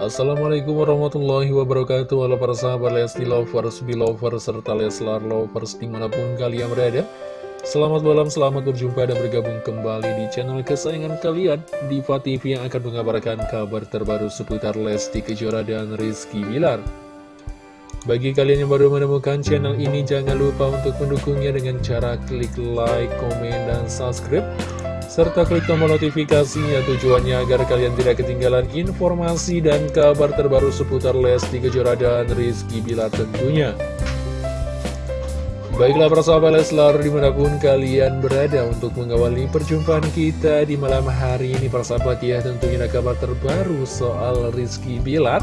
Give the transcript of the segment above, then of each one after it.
Assalamualaikum warahmatullahi wabarakatuh. Halo para sahabat Lesti Lovers, Belovers, serta Leslar Lovers di mana pun kalian berada. Selamat malam, selamat berjumpa dan bergabung kembali di channel kesayangan kalian. Diva TV yang akan mengabarkan kabar terbaru seputar Lesti Kejora dan Rizky Bilar. Bagi kalian yang baru menemukan channel ini jangan lupa untuk mendukungnya dengan cara klik like, komen, dan subscribe serta klik tombol notifikasinya tujuannya agar kalian tidak ketinggalan informasi dan kabar terbaru seputar Lesti Kejora dan Rizky Bila tentunya. Baiklah persahabat Leslar di mana pun kalian berada untuk mengawali perjumpaan kita di malam hari ini persahabat ya tentunya ada kabar terbaru soal Rizky Bilar.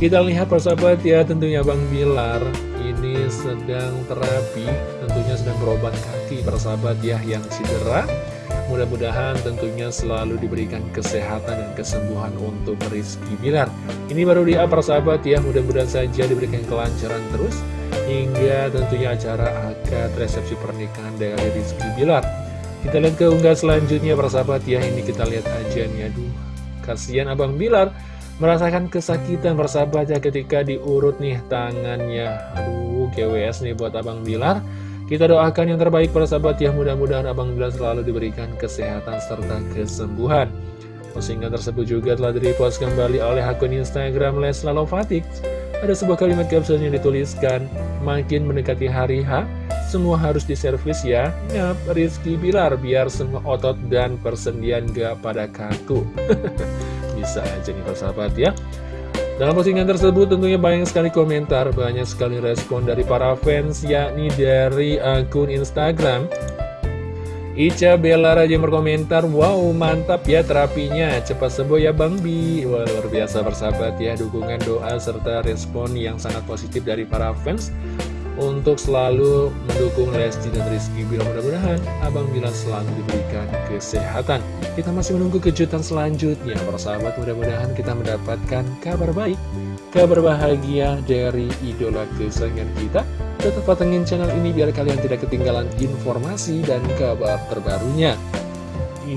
Kita lihat persahabat ya tentunya Bang Bilar ini sedang terapi tentunya sedang berobat kaki persahabat ya yang cedera Mudah-mudahan tentunya selalu diberikan kesehatan dan kesembuhan untuk Rizky Bilar. Ini baru di apa sahabat ya, mudah-mudahan saja diberikan kelancaran terus. Hingga tentunya acara akad resepsi pernikahan dari Rizky Bilar. Kita lihat ke unggah selanjutnya persahabat ya, ini kita lihat aja nih, aduh. Kasihan Abang Bilar merasakan kesakitan persahabat ya ketika diurut nih tangannya. Aduh, GWS nih buat Abang Bilar. Kita doakan yang terbaik para sahabat ya, mudah-mudahan Abang Bilar selalu diberikan kesehatan serta kesembuhan. Postingan tersebut juga telah direpost kembali oleh akun Instagram Les Lalofatik. Ada sebuah kalimat caption yang dituliskan, makin mendekati hari H, semua harus diservis ya. Ngap, Rizky Bilar, biar semua otot dan persendian gak pada kaku. Bisa aja nih para sahabat ya. Dalam postingan tersebut tentunya banyak sekali komentar, banyak sekali respon dari para fans, yakni dari akun Instagram. Ica Bella Raja berkomentar, wow mantap ya terapinya, cepat sembuh ya Bang Bi. Wah, luar biasa bersahabat ya, dukungan doa serta respon yang sangat positif dari para fans untuk selalu mendukung Lesti dan Rizky. Bila mudah-mudahan Abang Bila selalu diberikan kesehatan. Kita masih menunggu kejutan selanjutnya. Persahabat mudah-mudahan kita mendapatkan kabar baik Kabar bahagia dari idola kesayangan kita. Tetap patengin channel ini biar kalian tidak ketinggalan informasi dan kabar terbarunya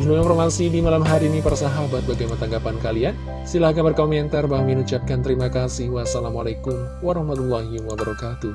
informasi di malam hari ini persahabat bagaimana tanggapan kalian? Silahkan berkomentar. Bang Min ucapkan terima kasih. Wassalamualaikum warahmatullahi wabarakatuh